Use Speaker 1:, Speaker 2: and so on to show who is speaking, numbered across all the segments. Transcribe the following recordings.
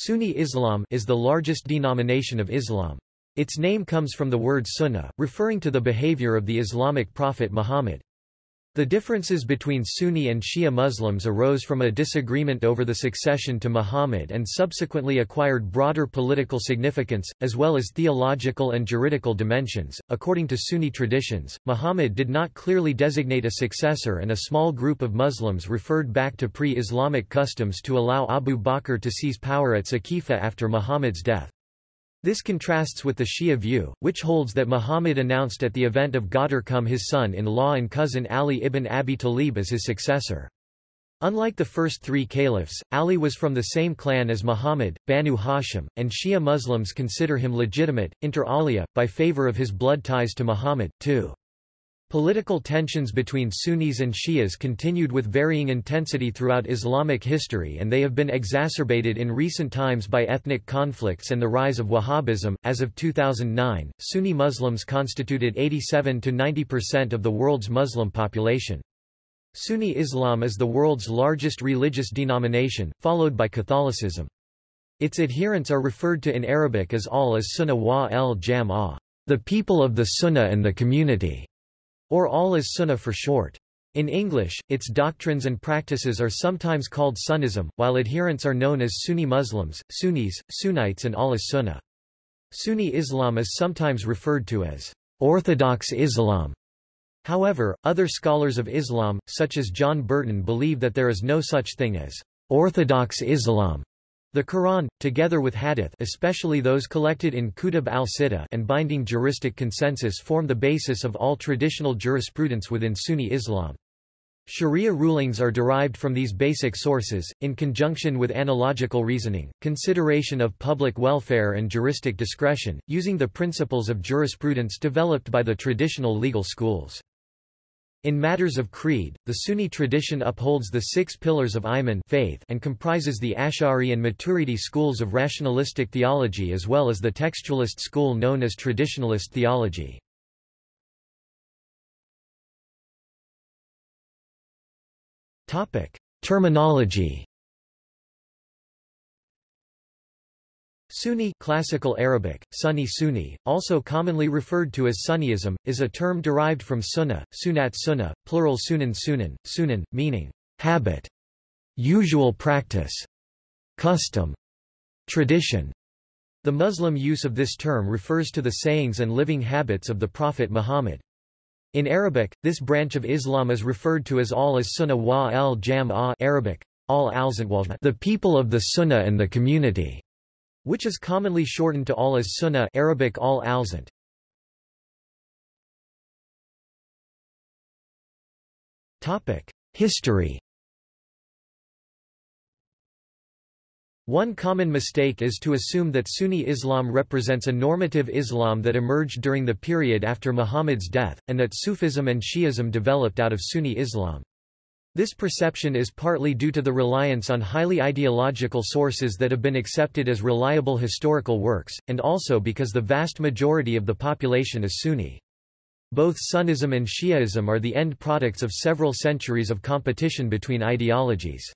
Speaker 1: Sunni Islam is the largest denomination of Islam. Its name comes from the word sunnah, referring to the behavior of the Islamic prophet Muhammad. The differences between Sunni and Shia Muslims arose from a disagreement over the succession to Muhammad and subsequently acquired broader political significance, as well as theological and juridical dimensions. According to Sunni traditions, Muhammad did not clearly designate a successor, and a small group of Muslims referred back to pre Islamic customs to allow Abu Bakr to seize power at Saqifa after Muhammad's death. This contrasts with the Shia view, which holds that Muhammad announced at the event of Ghadir Khumm his son-in-law and cousin Ali ibn Abi Talib as his successor. Unlike the first three caliphs, Ali was from the same clan as Muhammad, Banu Hashim, and Shia Muslims consider him legitimate, inter alia, by favor of his blood ties to Muhammad, too. Political tensions between Sunnis and Shias continued with varying intensity throughout Islamic history and they have been exacerbated in recent times by ethnic conflicts and the rise of Wahhabism. As of 2009, Sunni Muslims constituted 87 to 90% of the world's Muslim population. Sunni Islam is the world's largest religious denomination, followed by Catholicism. Its adherents are referred to in Arabic as al as Sunnah wa el Jam'ah, the people of the Sunnah and the community or all is Sunnah for short. In English, its doctrines and practices are sometimes called Sunnism, while adherents are known as Sunni Muslims, Sunnis, Sunnites and all is Sunnah. Sunni Islam is sometimes referred to as Orthodox Islam. However, other scholars of Islam, such as John Burton believe that there is no such thing as Orthodox Islam, the Quran, together with hadith especially those collected in Kutub al-Sittah and binding juristic consensus form the basis of all traditional jurisprudence within Sunni Islam. Sharia rulings are derived from these basic sources, in conjunction with analogical reasoning, consideration of public welfare and juristic discretion, using the principles of jurisprudence developed by the traditional legal schools. In matters of creed, the Sunni tradition upholds the six pillars of Iman faith and comprises the Ash'ari and Maturidi schools of rationalistic theology as well as the textualist school known as traditionalist theology. Terminology Sunni classical Arabic, Sunni Sunni, also commonly referred to as Sunniism, is a term derived from sunnah, sunat sunnah, plural sunan sunan, sunan, meaning habit, usual practice, custom, tradition. The Muslim use of this term refers to the sayings and living habits of the Prophet Muhammad. In Arabic, this branch of Islam is referred to as al as sunnah wa al jam Arabic, al al the people of the sunnah and the community which is commonly shortened to al as sunnah Arabic al alzant. Topic: History. One common mistake is to assume that Sunni Islam represents a normative Islam that emerged during the period after Muhammad's death, and that Sufism and Shi'ism developed out of Sunni Islam. This perception is partly due to the reliance on highly ideological sources that have been accepted as reliable historical works, and also because the vast majority of the population is Sunni. Both Sunnism and Shi'ism are the end products of several centuries of competition between ideologies.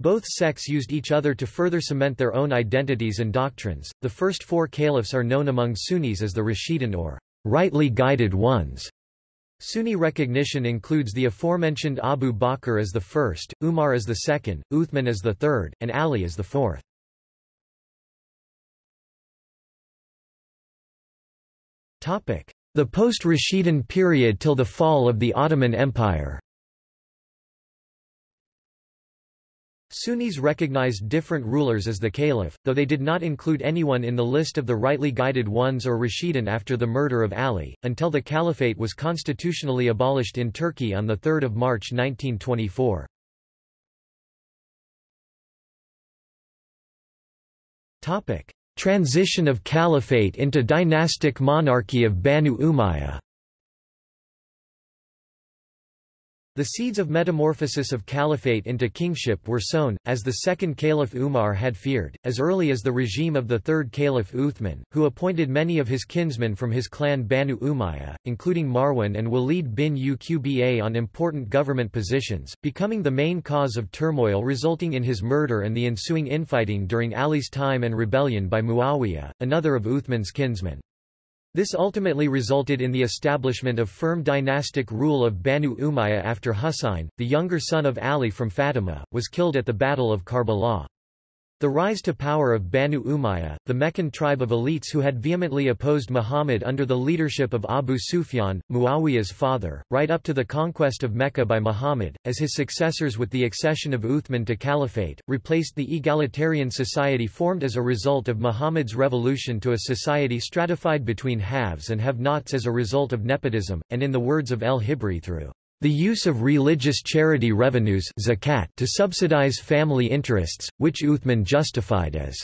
Speaker 1: Both sects used each other to further cement their own identities and doctrines. The first four caliphs are known among Sunnis as the Rashidun or rightly guided ones. Sunni recognition includes the aforementioned Abu Bakr as the first, Umar as the second, Uthman as the third, and Ali as the fourth. The post-Rashidun period till the fall of the Ottoman Empire Sunnis recognized different rulers as the caliph, though they did not include anyone in the list of the rightly guided ones or Rashidun after the murder of Ali, until the caliphate was constitutionally abolished in Turkey on 3 March 1924. Transition of caliphate into dynastic monarchy of Banu Umayya The seeds of metamorphosis of caliphate into kingship were sown, as the second caliph Umar had feared, as early as the regime of the third caliph Uthman, who appointed many of his kinsmen from his clan Banu Umayya, including Marwan and Walid bin Uqba on important government positions, becoming the main cause of turmoil resulting in his murder and the ensuing infighting during Ali's time and rebellion by Muawiyah, another of Uthman's kinsmen. This ultimately resulted in the establishment of firm dynastic rule of Banu Umayya after Husayn, the younger son of Ali from Fatima, was killed at the Battle of Karbala. The rise to power of Banu Umayya, the Meccan tribe of elites who had vehemently opposed Muhammad under the leadership of Abu Sufyan, Muawiyah's father, right up to the conquest of Mecca by Muhammad, as his successors with the accession of Uthman to caliphate, replaced the egalitarian society formed as a result of Muhammad's revolution to a society stratified between haves and have-nots as a result of nepotism, and in the words of El-Hibri through the use of religious charity revenues zakat to subsidize family interests, which Uthman justified as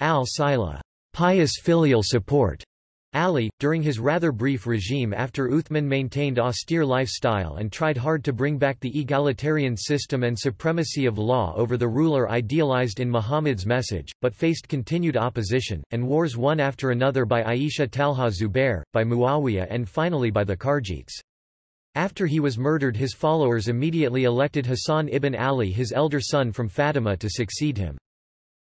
Speaker 1: al-sila pious filial support. Ali, during his rather brief regime after Uthman maintained austere lifestyle and tried hard to bring back the egalitarian system and supremacy of law over the ruler idealized in Muhammad's message, but faced continued opposition, and wars one after another by Aisha Talha Zubair, by Muawiyah and finally by the Kharijites. After he was murdered his followers immediately elected Hassan ibn Ali his elder son from Fatima to succeed him.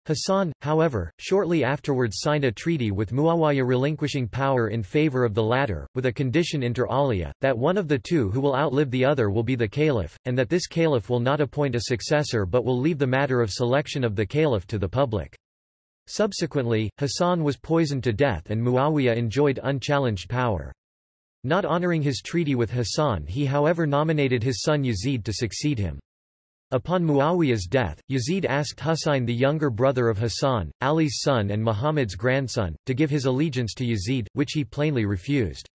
Speaker 1: Hassan, however, shortly afterwards signed a treaty with Muawiyah relinquishing power in favor of the latter, with a condition inter alia, that one of the two who will outlive the other will be the caliph, and that this caliph will not appoint a successor but will leave the matter of selection of the caliph to the public. Subsequently, Hassan was poisoned to death and Muawiyah enjoyed unchallenged power. Not honoring his treaty with Hassan he however nominated his son Yazid to succeed him. Upon Muawiyah's death, Yazid asked Husayn the younger brother of Hassan, Ali's son and Muhammad's grandson, to give his allegiance to Yazid, which he plainly refused.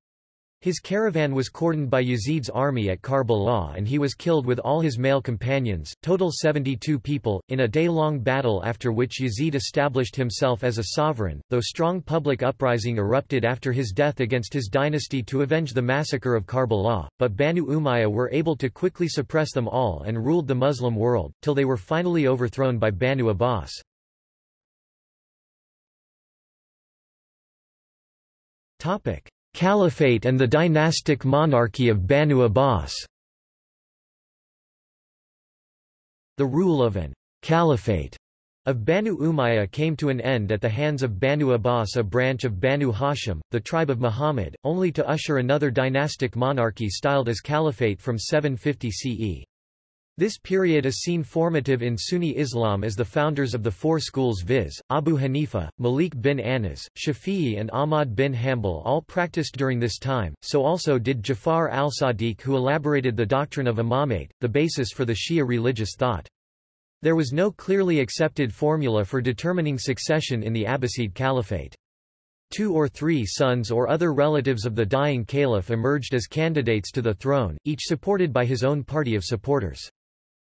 Speaker 1: His caravan was cordoned by Yazid's army at Karbala and he was killed with all his male companions, total 72 people, in a day-long battle after which Yazid established himself as a sovereign, though strong public uprising erupted after his death against his dynasty to avenge the massacre of Karbala, but Banu Umayyah were able to quickly suppress them all and ruled the Muslim world, till they were finally overthrown by Banu Abbas. Topic. Caliphate and the dynastic monarchy of Banu Abbas The rule of an caliphate of Banu Umayya came to an end at the hands of Banu Abbas a branch of Banu Hashim, the tribe of Muhammad, only to usher another dynastic monarchy styled as caliphate from 750 CE. This period is seen formative in Sunni Islam as the founders of the four schools viz., Abu Hanifa, Malik bin Anas, Shafi'i and Ahmad bin Hanbal all practiced during this time, so also did Jafar al-Sadiq who elaborated the doctrine of imamate, the basis for the Shia religious thought. There was no clearly accepted formula for determining succession in the Abbasid Caliphate. Two or three sons or other relatives of the dying caliph emerged as candidates to the throne, each supported by his own party of supporters.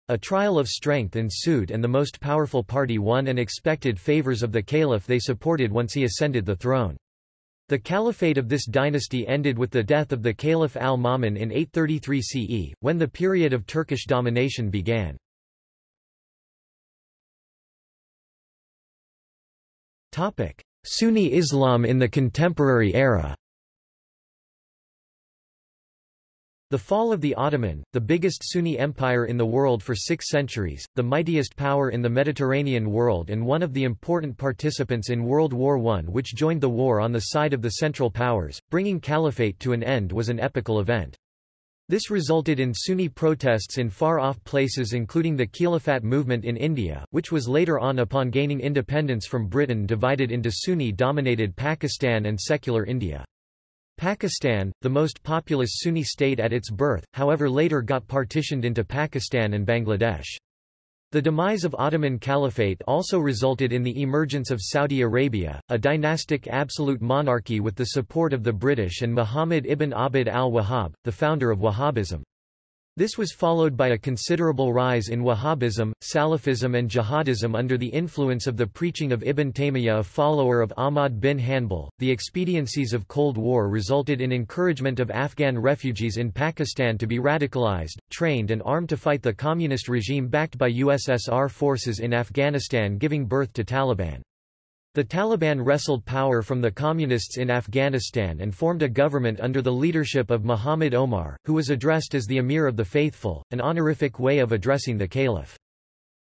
Speaker 1: A trial of strength ensued and the most powerful party won and expected favors of the caliph they supported once he ascended the throne. The caliphate of this dynasty ended with the death of the Caliph al-Ma'mun in 833 CE, when the period of Turkish domination began. Sunni Islam in the contemporary era The fall of the Ottoman, the biggest Sunni empire in the world for six centuries, the mightiest power in the Mediterranean world and one of the important participants in World War I which joined the war on the side of the Central Powers, bringing caliphate to an end was an epical event. This resulted in Sunni protests in far-off places including the Khilafat movement in India, which was later on upon gaining independence from Britain divided into Sunni-dominated Pakistan and secular India. Pakistan, the most populous Sunni state at its birth, however later got partitioned into Pakistan and Bangladesh. The demise of Ottoman Caliphate also resulted in the emergence of Saudi Arabia, a dynastic absolute monarchy with the support of the British and Muhammad ibn Abd al-Wahhab, the founder of Wahhabism. This was followed by a considerable rise in Wahhabism, Salafism and Jihadism under the influence of the preaching of Ibn Taymiyyah a follower of Ahmad bin Hanbal. The expediencies of Cold War resulted in encouragement of Afghan refugees in Pakistan to be radicalized, trained and armed to fight the communist regime backed by USSR forces in Afghanistan giving birth to Taliban. The Taliban wrestled power from the Communists in Afghanistan and formed a government under the leadership of Muhammad Omar, who was addressed as the Emir of the Faithful, an honorific way of addressing the Caliph.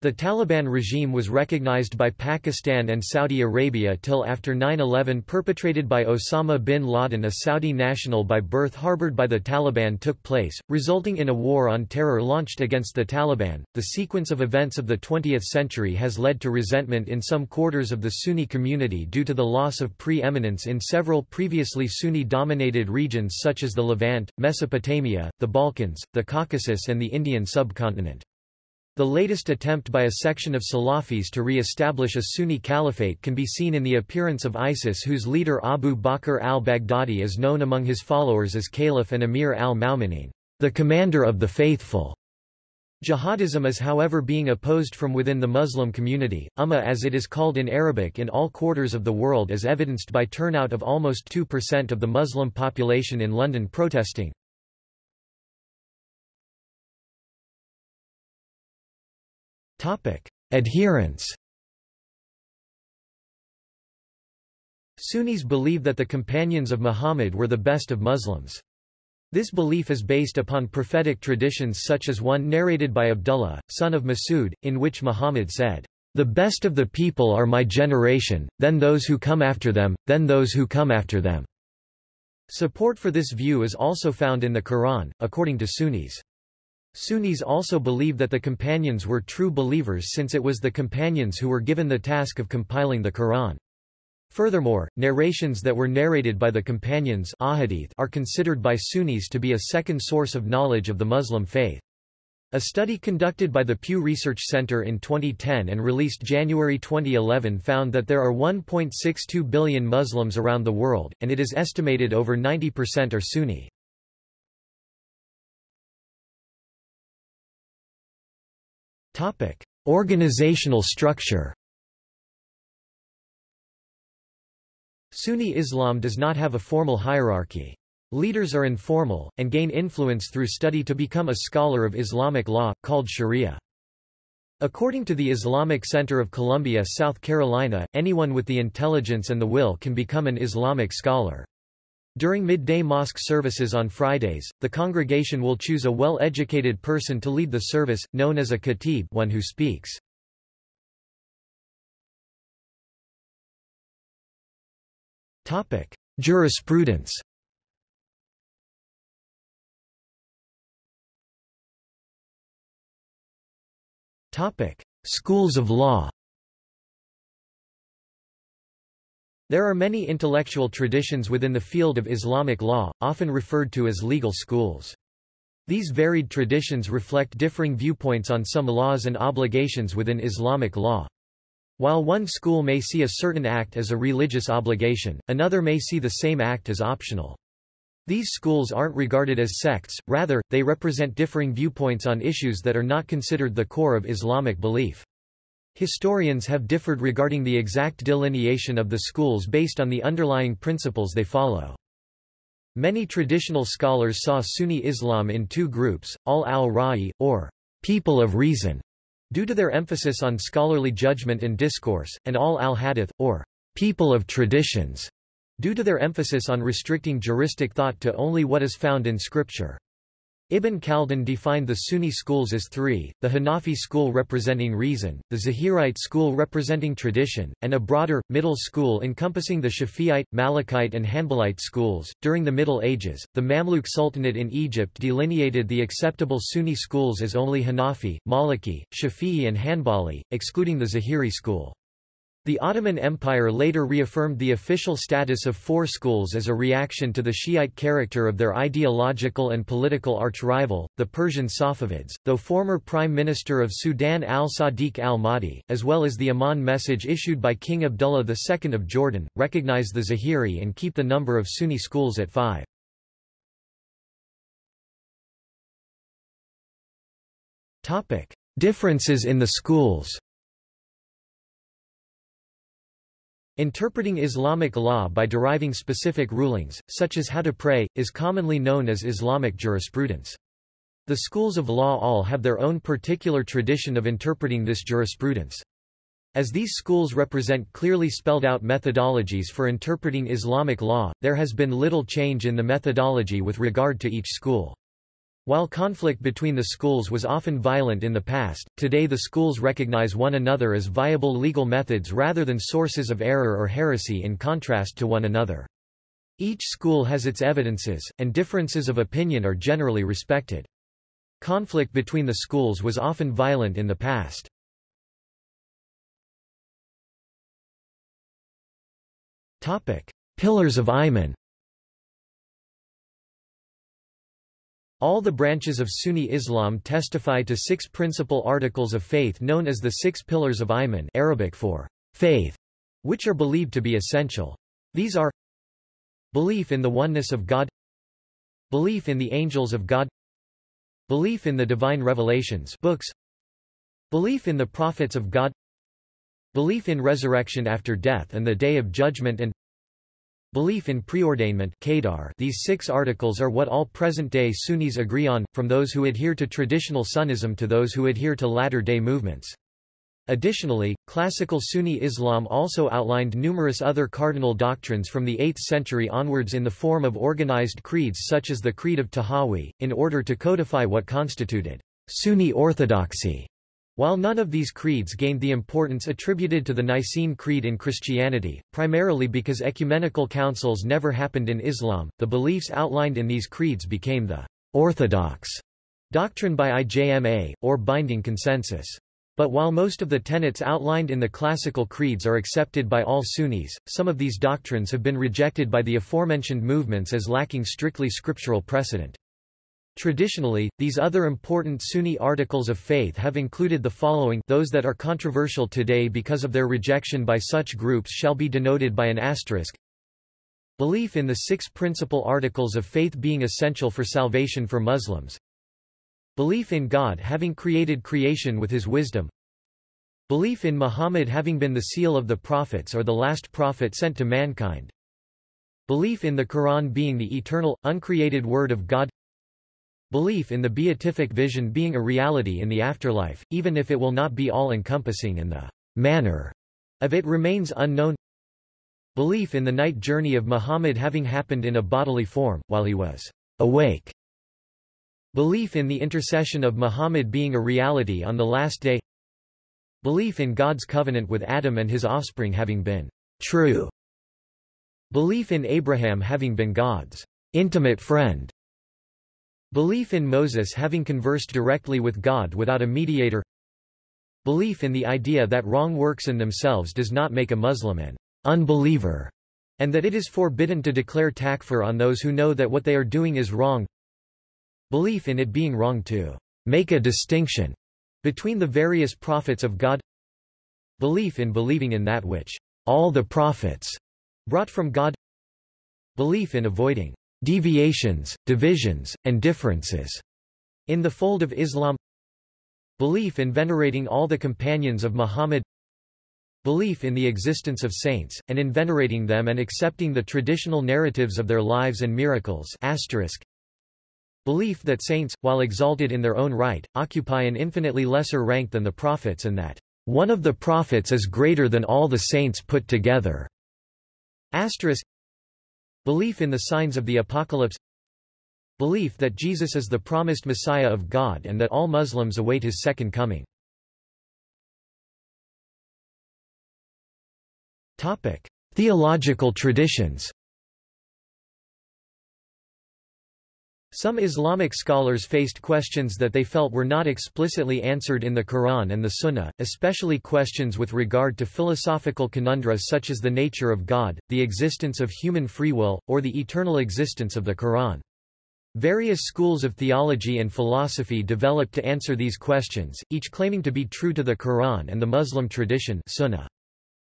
Speaker 1: The Taliban regime was recognized by Pakistan and Saudi Arabia till after 9-11 perpetrated by Osama bin Laden a Saudi national by birth harbored by the Taliban took place, resulting in a war on terror launched against the Taliban. The sequence of events of the 20th century has led to resentment in some quarters of the Sunni community due to the loss of pre-eminence in several previously Sunni-dominated regions such as the Levant, Mesopotamia, the Balkans, the Caucasus and the Indian subcontinent. The latest attempt by a section of Salafis to re-establish a Sunni caliphate can be seen in the appearance of ISIS whose leader Abu Bakr al-Baghdadi is known among his followers as Caliph and Emir al-Mu'minin, the commander of the faithful. Jihadism is however being opposed from within the Muslim community, Ummah as it is called in Arabic in all quarters of the world as evidenced by turnout of almost 2% of the Muslim population in London protesting. Adherence Sunnis believe that the companions of Muhammad were the best of Muslims. This belief is based upon prophetic traditions such as one narrated by Abdullah, son of Masud, in which Muhammad said, "...the best of the people are my generation, then those who come after them, then those who come after them." Support for this view is also found in the Quran, according to Sunnis. Sunnis also believe that the companions were true believers since it was the companions who were given the task of compiling the Quran. Furthermore, narrations that were narrated by the companions are considered by Sunnis to be a second source of knowledge of the Muslim faith. A study conducted by the Pew Research Center in 2010 and released January 2011 found that there are 1.62 billion Muslims around the world, and it is estimated over 90% are Sunni. Topic: Organizational structure. Sunni Islam does not have a formal hierarchy. Leaders are informal, and gain influence through study to become a scholar of Islamic law, called Sharia. According to the Islamic Center of Columbia, South Carolina, anyone with the intelligence and the will can become an Islamic scholar. During midday mosque services on Fridays, the congregation will choose a well-educated person to lead the service, known as a khatib one who speaks. Topic: Jurisprudence Topic: Schools of law There are many intellectual traditions within the field of Islamic law, often referred to as legal schools. These varied traditions reflect differing viewpoints on some laws and obligations within Islamic law. While one school may see a certain act as a religious obligation, another may see the same act as optional. These schools aren't regarded as sects, rather, they represent differing viewpoints on issues that are not considered the core of Islamic belief. Historians have differed regarding the exact delineation of the schools based on the underlying principles they follow. Many traditional scholars saw Sunni Islam in two groups, al al-Ra'i, or people of reason, due to their emphasis on scholarly judgment and discourse, and al al-Hadith, or people of traditions, due to their emphasis on restricting juristic thought to only what is found in scripture. Ibn Khaldun defined the Sunni schools as three, the Hanafi school representing reason, the Zahirite school representing tradition, and a broader, middle school encompassing the Shafi'ite, Malikite and Hanbalite schools. During the Middle Ages, the Mamluk Sultanate in Egypt delineated the acceptable Sunni schools as only Hanafi, Maliki, Shafi'i and Hanbali, excluding the Zahiri school. The Ottoman Empire later reaffirmed the official status of four schools as a reaction to the Shiite character of their ideological and political arch-rival, the Persian Safavids, though former Prime Minister of Sudan al-Sadiq al-Mahdi, as well as the Amman message issued by King Abdullah II of Jordan, recognize the Zahiri and keep the number of Sunni schools at five. Differences in the schools Interpreting Islamic law by deriving specific rulings, such as how to pray, is commonly known as Islamic jurisprudence. The schools of law all have their own particular tradition of interpreting this jurisprudence. As these schools represent clearly spelled out methodologies for interpreting Islamic law, there has been little change in the methodology with regard to each school. While conflict between the schools was often violent in the past, today the schools recognize one another as viable legal methods rather than sources of error or heresy in contrast to one another. Each school has its evidences, and differences of opinion are generally respected. Conflict between the schools was often violent in the past. Pillars of Iman All the branches of Sunni Islam testify to six principal articles of faith known as the Six Pillars of Iman Arabic for faith, which are believed to be essential. These are Belief in the oneness of God Belief in the angels of God Belief in the divine revelations books Belief in the prophets of God Belief in resurrection after death and the day of judgment and Belief in preordainment These six articles are what all present-day Sunnis agree on, from those who adhere to traditional Sunnism to those who adhere to latter-day movements. Additionally, classical Sunni Islam also outlined numerous other cardinal doctrines from the 8th century onwards in the form of organized creeds such as the Creed of Tahawi, in order to codify what constituted Sunni orthodoxy. While none of these creeds gained the importance attributed to the Nicene Creed in Christianity, primarily because ecumenical councils never happened in Islam, the beliefs outlined in these creeds became the orthodox doctrine by IJMA, or binding consensus. But while most of the tenets outlined in the classical creeds are accepted by all Sunnis, some of these doctrines have been rejected by the aforementioned movements as lacking strictly scriptural precedent. Traditionally, these other important Sunni articles of faith have included the following those that are controversial today because of their rejection by such groups shall be denoted by an asterisk. Belief in the six principal articles of faith being essential for salvation for Muslims. Belief in God having created creation with his wisdom. Belief in Muhammad having been the seal of the prophets or the last prophet sent to mankind. Belief in the Quran being the eternal, uncreated word of God Belief in the beatific vision being a reality in the afterlife, even if it will not be all-encompassing and the manner of it remains unknown. Belief in the night journey of Muhammad having happened in a bodily form, while he was awake. Belief in the intercession of Muhammad being a reality on the last day. Belief in God's covenant with Adam and his offspring having been true. Belief in Abraham having been God's intimate friend. Belief in Moses having conversed directly with God without a mediator. Belief in the idea that wrong works in themselves does not make a Muslim an unbeliever, and that it is forbidden to declare takfir on those who know that what they are doing is wrong. Belief in it being wrong to make a distinction between the various prophets of God. Belief in believing in that which all the prophets brought from God. Belief in avoiding deviations, divisions, and differences in the fold of Islam Belief in venerating all the companions of Muhammad Belief in the existence of saints, and in venerating them and accepting the traditional narratives of their lives and miracles asterisk. Belief that saints, while exalted in their own right, occupy an infinitely lesser rank than the prophets and that one of the prophets is greater than all the saints put together. Asterisk. Belief in the signs of the apocalypse Belief that Jesus is the promised Messiah of God and that all Muslims await his second coming. Topic: Theological traditions. Some Islamic scholars faced questions that they felt were not explicitly answered in the Quran and the Sunnah, especially questions with regard to philosophical conundra such as the nature of God, the existence of human free will, or the eternal existence of the Quran. Various schools of theology and philosophy developed to answer these questions, each claiming to be true to the Quran and the Muslim tradition Sunnah.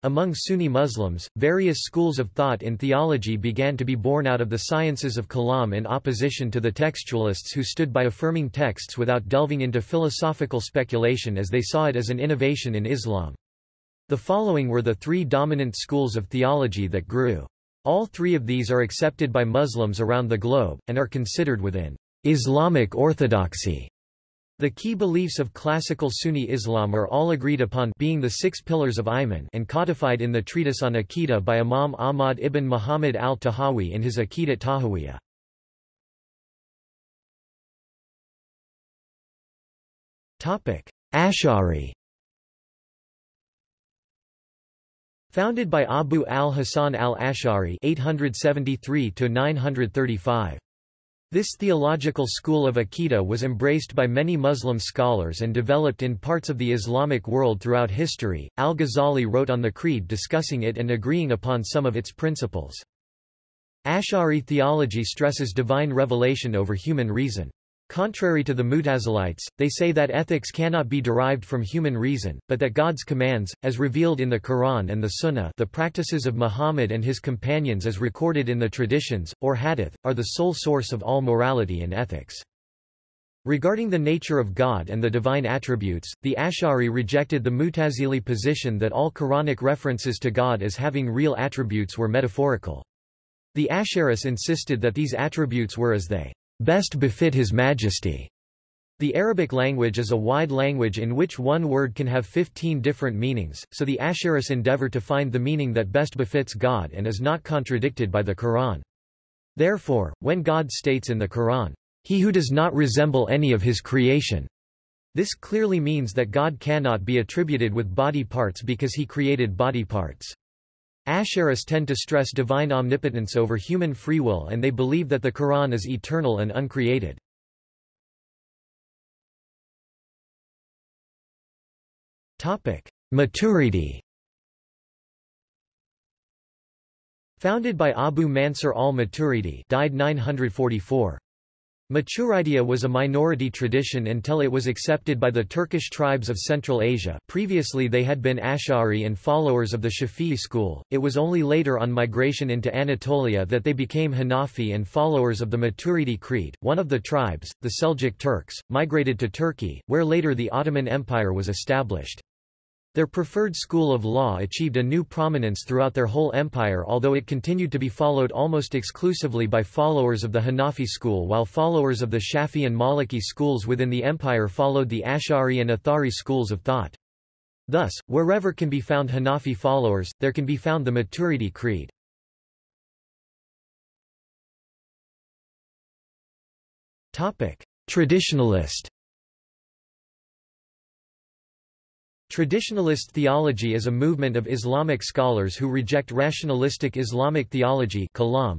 Speaker 1: Among Sunni Muslims, various schools of thought in theology began to be born out of the sciences of kalam in opposition to the textualists who stood by affirming texts without delving into philosophical speculation as they saw it as an innovation in Islam. The following were the three dominant schools of theology that grew. All three of these are accepted by Muslims around the globe, and are considered within Islamic orthodoxy. The key beliefs of classical Sunni Islam are all agreed upon being the six pillars of Iman and codified in the treatise on Aqidah by Imam Ahmad ibn Muhammad al-Tahawi in his Aqidat Tahawiyah. Ash'ari. Founded by Abu al-Hasan al-Ash'ari 873 to 935 this theological school of Aqidah was embraced by many Muslim scholars and developed in parts of the Islamic world throughout history. Al-Ghazali wrote on the Creed discussing it and agreeing upon some of its principles. Ash'ari theology stresses divine revelation over human reason. Contrary to the Mutazilites, they say that ethics cannot be derived from human reason, but that God's commands, as revealed in the Quran and the Sunnah the practices of Muhammad and his companions as recorded in the traditions, or hadith, are the sole source of all morality and ethics. Regarding the nature of God and the divine attributes, the Ash'ari rejected the Mutazili position that all Quranic references to God as having real attributes were metaphorical. The Ash'aris insisted that these attributes were as they best befit His Majesty. The Arabic language is a wide language in which one word can have 15 different meanings, so the Ash'aris endeavor to find the meaning that best befits God and is not contradicted by the Quran. Therefore, when God states in the Quran, He who does not resemble any of his creation, this clearly means that God cannot be attributed with body parts because he created body parts. Ash'aris tend to stress divine omnipotence over human free will and they believe that the Quran is eternal and uncreated. Maturidi Founded by Abu Mansur al-Maturidi died 944. Maturidia was a minority tradition until it was accepted by the Turkish tribes of Central Asia previously they had been Ash'ari and followers of the Shafi'i school, it was only later on migration into Anatolia that they became Hanafi and followers of the Maturidi Creed. One of the tribes, the Seljuk Turks, migrated to Turkey, where later the Ottoman Empire was established. Their preferred school of law achieved a new prominence throughout their whole empire although it continued to be followed almost exclusively by followers of the Hanafi school while followers of the Shafi and Maliki schools within the empire followed the Ash'ari and Athari schools of thought. Thus, wherever can be found Hanafi followers, there can be found the Maturidi creed. Traditionalist Traditionalist theology is a movement of Islamic scholars who reject rationalistic Islamic theology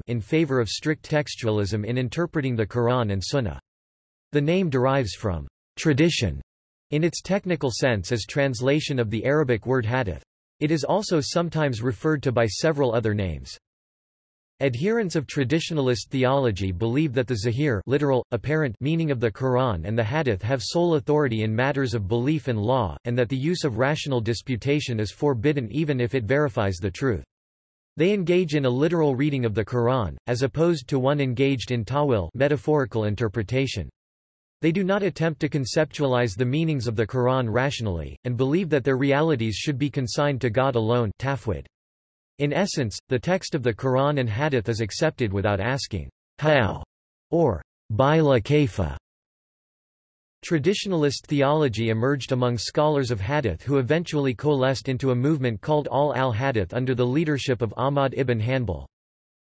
Speaker 1: in favor of strict textualism in interpreting the Quran and Sunnah. The name derives from tradition in its technical sense as translation of the Arabic word hadith. It is also sometimes referred to by several other names. Adherents of traditionalist theology believe that the zahir literal, apparent meaning of the Quran and the Hadith have sole authority in matters of belief and law, and that the use of rational disputation is forbidden even if it verifies the truth. They engage in a literal reading of the Quran, as opposed to one engaged in tawil metaphorical interpretation. They do not attempt to conceptualize the meanings of the Quran rationally, and believe that their realities should be consigned to God alone tafwid. In essence, the text of the Quran and Hadith is accepted without asking, how, or by la kaifa. Traditionalist theology emerged among scholars of Hadith who eventually coalesced into a movement called Al al-Hadith under the leadership of Ahmad ibn Hanbal.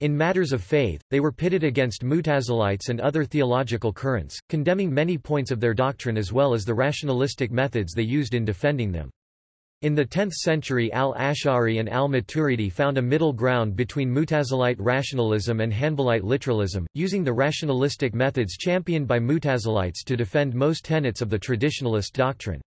Speaker 1: In matters of faith, they were pitted against Mutazilites and other theological currents, condemning many points of their doctrine as well as the rationalistic methods they used in defending them. In the 10th century al-Ash'ari and al-Maturidi found a middle ground between Mutazilite rationalism and Hanbalite literalism, using the rationalistic methods championed by Mutazilites to defend most tenets of the traditionalist doctrine.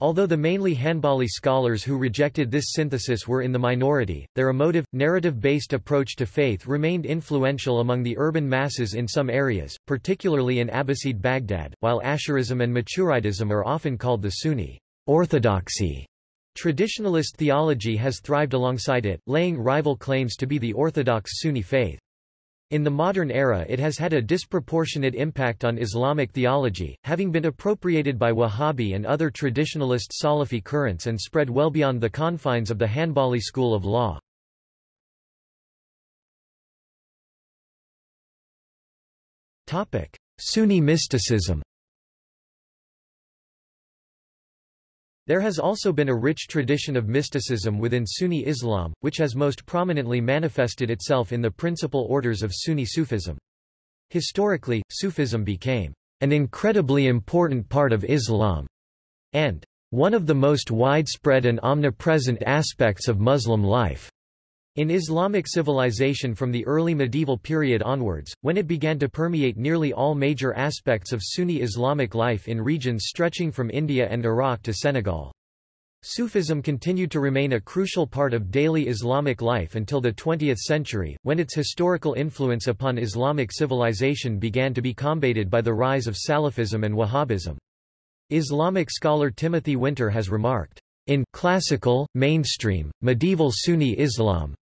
Speaker 1: Although the mainly Hanbali scholars who rejected this synthesis were in the minority, their emotive, narrative-based approach to faith remained influential among the urban masses in some areas, particularly in Abbasid Baghdad, while Ash'arism and Maturidism are often called the Sunni orthodoxy Traditionalist theology has thrived alongside it, laying rival claims to be the orthodox Sunni faith. In the modern era it has had a disproportionate impact on Islamic theology, having been appropriated by Wahhabi and other traditionalist Salafi currents and spread well beyond the confines of the Hanbali school of law. Sunni mysticism There has also been a rich tradition of mysticism within Sunni Islam, which has most prominently manifested itself in the principal orders of Sunni Sufism. Historically, Sufism became an incredibly important part of Islam, and one of the most widespread and omnipresent aspects of Muslim life. In Islamic civilization from the early medieval period onwards, when it began to permeate nearly all major aspects of Sunni Islamic life in regions stretching from India and Iraq to Senegal. Sufism continued to remain a crucial part of daily Islamic life until the 20th century, when its historical influence upon Islamic civilization began to be combated by the rise of Salafism and Wahhabism. Islamic scholar Timothy Winter has remarked, in classical, mainstream, medieval Sunni Islam,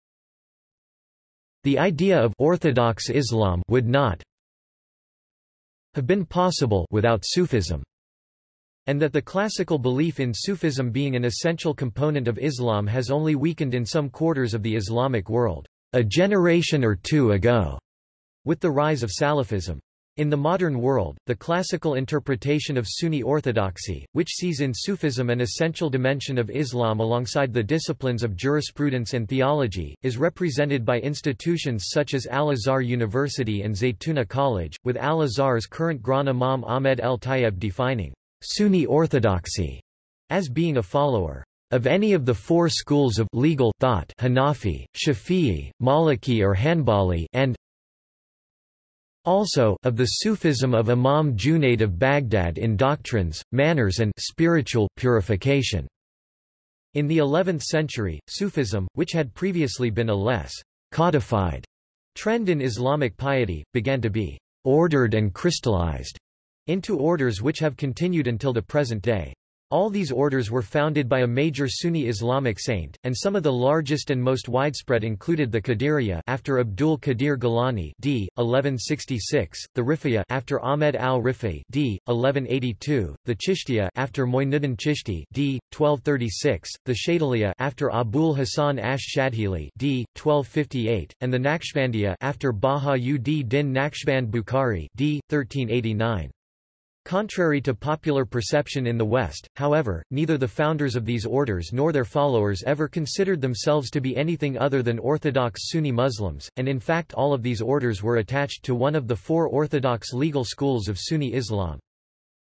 Speaker 1: the idea of Orthodox Islam would not have been possible without Sufism, and that the classical belief in Sufism being an essential component of Islam has only weakened in some quarters of the Islamic world, a generation or two ago, with the rise of Salafism. In the modern world, the classical interpretation of Sunni orthodoxy, which sees in Sufism an essential dimension of Islam alongside the disciplines of jurisprudence and theology, is represented by institutions such as Al-Azhar University and Zaytuna College, with Al-Azhar's current Grand Imam Ahmed El-Tayeb defining Sunni orthodoxy as being a follower of any of the four schools of legal thought Hanafi, Shafi'i, Maliki or Hanbali and also of the Sufism of Imam Junayd of Baghdad in doctrines, manners and spiritual purification. In the 11th century, Sufism, which had previously been a less codified trend in Islamic piety, began to be ordered and crystallized into orders which have continued until the present day. All these orders were founded by a major Sunni Islamic saint, and some of the largest and most widespread included the Qadiriyya after Abdul Qadir Gilani d. 1166, the Rifiyya after Ahmed al-Rifi d. 1182, the Chishtiya after Moinuddin Chishti d. 1236, the Shadiliyya after Abul Hasan ash-Shadhili d. 1258, and the Naqshbandiyya after Baha-ud-Din Naqshband Bukhari d. 1389. Contrary to popular perception in the West, however, neither the founders of these orders nor their followers ever considered themselves to be anything other than Orthodox Sunni Muslims, and in fact all of these orders were attached to one of the four orthodox legal schools of Sunni Islam.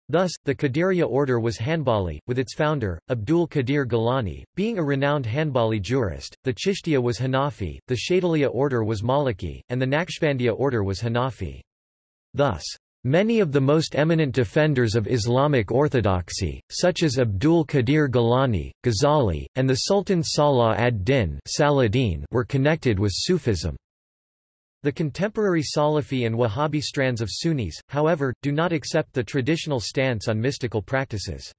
Speaker 1: Thus, the Qadiriya order was Hanbali, with its founder, Abdul Qadir Gilani, being a renowned Hanbali jurist, the Chishtiya was Hanafi, the Shadiliyya order was Maliki, and the Naqshbandiyya order was Hanafi. Thus, Many of the most eminent defenders of Islamic orthodoxy, such as Abdul Qadir Gilani, Ghazali, and the Sultan Salah ad-Din were connected with Sufism. The contemporary Salafi and Wahhabi strands of Sunnis, however, do not accept the traditional stance on mystical practices.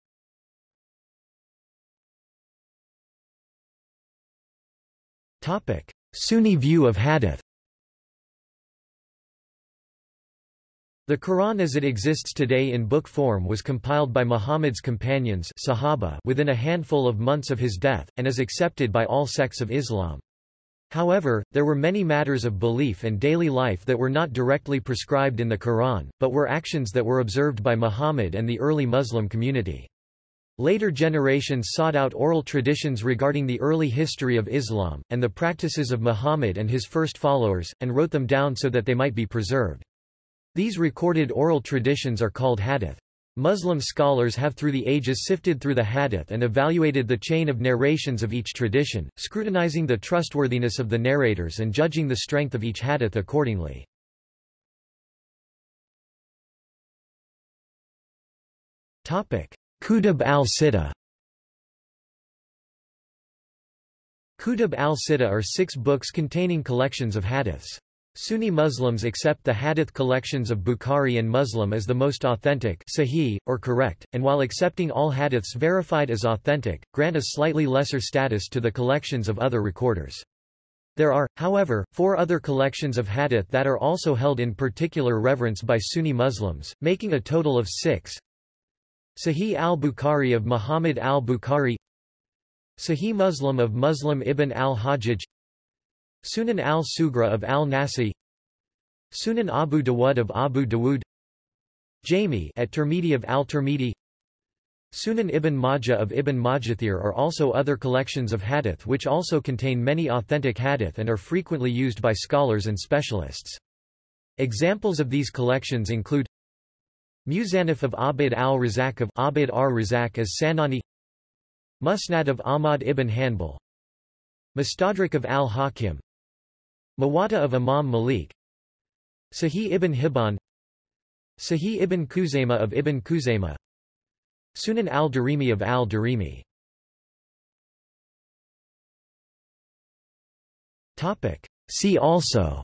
Speaker 1: Sunni view of hadith The Quran as it exists today in book form was compiled by Muhammad's companions Sahaba within a handful of months of his death, and is accepted by all sects of Islam. However, there were many matters of belief and daily life that were not directly prescribed in the Quran, but were actions that were observed by Muhammad and the early Muslim community. Later generations sought out oral traditions regarding the early history of Islam, and the practices of Muhammad and his first followers, and wrote them down so that they might be preserved. These recorded oral traditions are called hadith. Muslim scholars have through the ages sifted through the hadith and evaluated the chain of narrations of each tradition, scrutinizing the trustworthiness of the narrators and judging the strength of each hadith accordingly. Kutub al-Sitta Kutub al-Sitta are six books containing collections of hadiths. Sunni Muslims accept the Hadith collections of Bukhari and Muslim as the most authentic sahih, or correct, and while accepting all hadiths verified as authentic, grant a slightly lesser status to the collections of other recorders. There are, however, four other collections of hadith that are also held in particular reverence by Sunni Muslims, making a total of six. Sahih al-Bukhari of Muhammad al-Bukhari Sahih Muslim of Muslim ibn al-Hajjaj Sunan al-Sugra of al-Nasa'i Sunan Abu Dawud of Abu Dawud Jami at Tirmidhi of al-Tirmidhi Sunan ibn Majah of Ibn Majathir are also other collections of hadith which also contain many authentic hadith and are frequently used by scholars and specialists. Examples of these collections include Musannaf of Abid al-Razak of Abid ar-Razak as Sanani Musnad of Ahmad ibn Hanbal Mustadrak of al-Hakim Muwatta of Imam Malik. Sahih ibn Hibban. Sahih ibn Khuzaymah of Ibn Khuzaymah Sunan al-Darimi of al-Darimi. See also.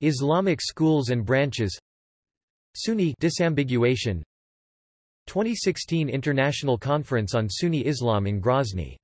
Speaker 1: Islamic schools and branches. Sunni disambiguation. 2016 International Conference on Sunni Islam in Grozny